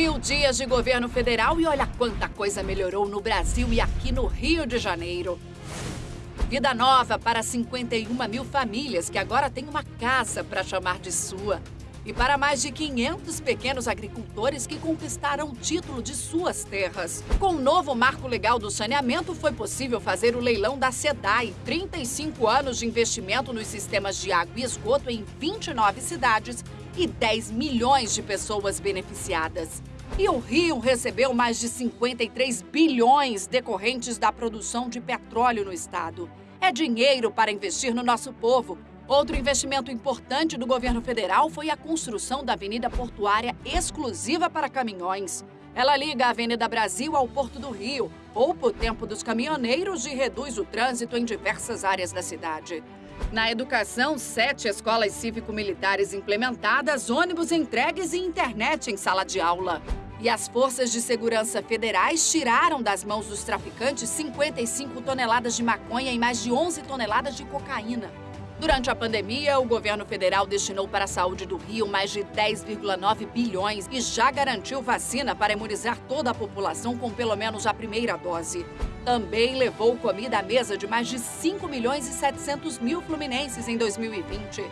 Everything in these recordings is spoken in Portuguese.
Mil dias de governo federal e olha quanta coisa melhorou no Brasil e aqui no Rio de Janeiro. Vida nova para 51 mil famílias que agora têm uma casa para chamar de sua. E para mais de 500 pequenos agricultores que conquistaram o título de suas terras. Com o novo marco legal do saneamento, foi possível fazer o leilão da SEDAI. 35 anos de investimento nos sistemas de água e esgoto em 29 cidades e 10 milhões de pessoas beneficiadas. E o Rio recebeu mais de 53 bilhões decorrentes da produção de petróleo no estado. É dinheiro para investir no nosso povo. Outro investimento importante do governo federal foi a construção da Avenida Portuária exclusiva para caminhões. Ela liga a Avenida Brasil ao Porto do Rio, poupa o tempo dos caminhoneiros e reduz o trânsito em diversas áreas da cidade. Na educação, sete escolas cívico-militares implementadas, ônibus entregues e internet em sala de aula. E as forças de segurança federais tiraram das mãos dos traficantes 55 toneladas de maconha e mais de 11 toneladas de cocaína. Durante a pandemia, o governo federal destinou para a saúde do Rio mais de 10,9 bilhões e já garantiu vacina para imunizar toda a população com pelo menos a primeira dose. Também levou comida à mesa de mais de 5 milhões e 700 mil fluminenses em 2020.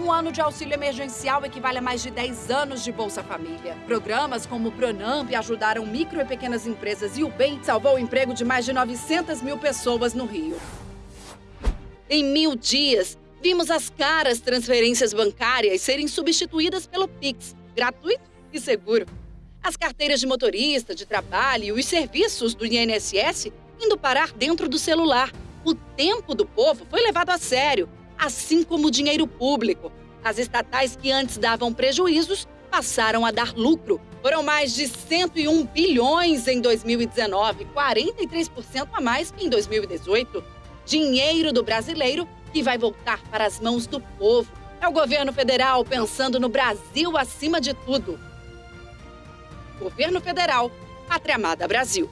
Um ano de auxílio emergencial equivale a mais de 10 anos de Bolsa Família. Programas como o Pronamp ajudaram micro e pequenas empresas e o BEM salvou o emprego de mais de 900 mil pessoas no Rio. Em mil dias, vimos as caras transferências bancárias serem substituídas pelo Pix, gratuito e seguro. As carteiras de motorista, de trabalho e os serviços do INSS indo parar dentro do celular. O tempo do povo foi levado a sério, assim como o dinheiro público. As estatais que antes davam prejuízos passaram a dar lucro. Foram mais de 101 bilhões em 2019, 43% a mais que em 2018. Dinheiro do brasileiro que vai voltar para as mãos do povo. É o governo federal pensando no Brasil acima de tudo. Governo Federal, Pátria Amada Brasil.